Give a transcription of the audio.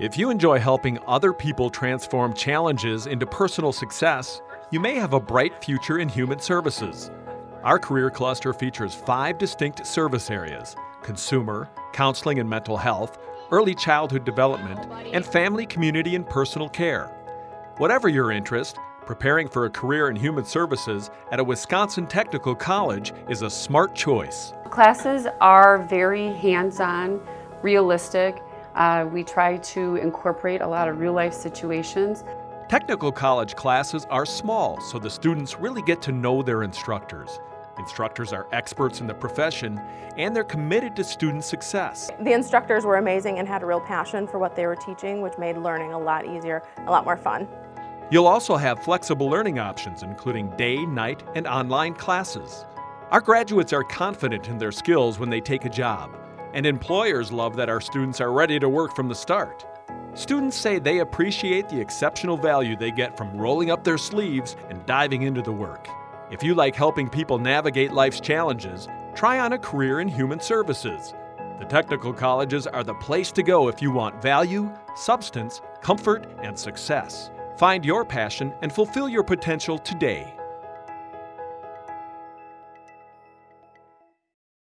If you enjoy helping other people transform challenges into personal success, you may have a bright future in human services. Our career cluster features five distinct service areas consumer, counseling and mental health, early childhood development, and family, community, and personal care. Whatever your interest, preparing for a career in human services at a Wisconsin Technical College is a smart choice. Classes are very hands-on, realistic. Uh, we try to incorporate a lot of real-life situations. Technical college classes are small, so the students really get to know their instructors. Instructors are experts in the profession and they're committed to student success. The instructors were amazing and had a real passion for what they were teaching, which made learning a lot easier, a lot more fun. You'll also have flexible learning options, including day, night, and online classes. Our graduates are confident in their skills when they take a job, and employers love that our students are ready to work from the start. Students say they appreciate the exceptional value they get from rolling up their sleeves and diving into the work. If you like helping people navigate life's challenges, try on a career in human services. The technical colleges are the place to go if you want value, substance, comfort, and success. Find your passion and fulfill your potential today.